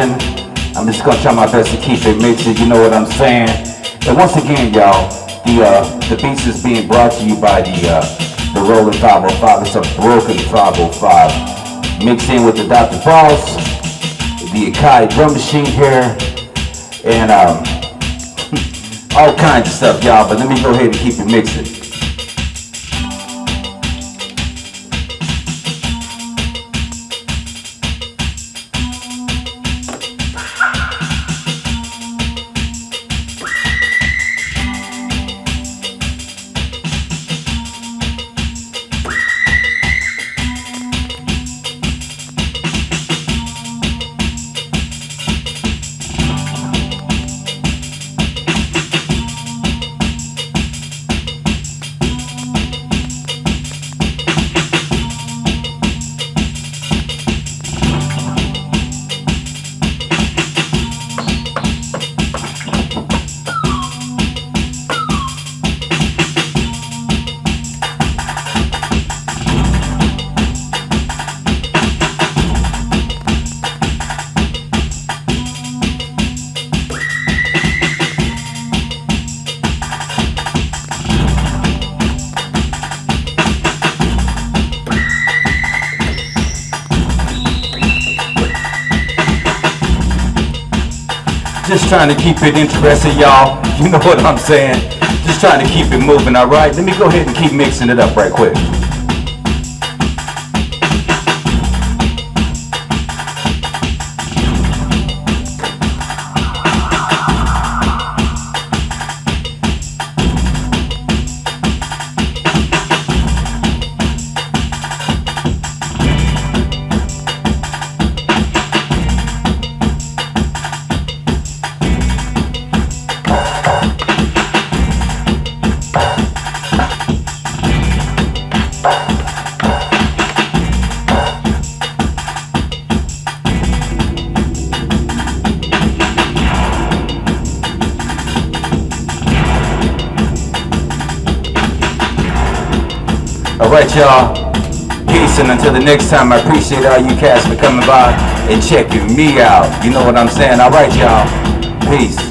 I'm just gonna try my best to keep it mixing, you know what I'm saying? And once again, y'all, the uh, the beats is being brought to you by the uh, the Roland 505. It's a broken 505. Mixed in with the Dr. Boss, the Akai drum machine here, and um, all kinds of stuff, y'all. But let me go ahead and keep it mixing. Just trying to keep it interesting, y'all. You know what I'm saying? Just trying to keep it moving, all right? Let me go ahead and keep mixing it up right quick. All right, y'all. Peace, and until the next time, I appreciate all you cats for coming by and checking me out. You know what I'm saying? All right, y'all. Peace.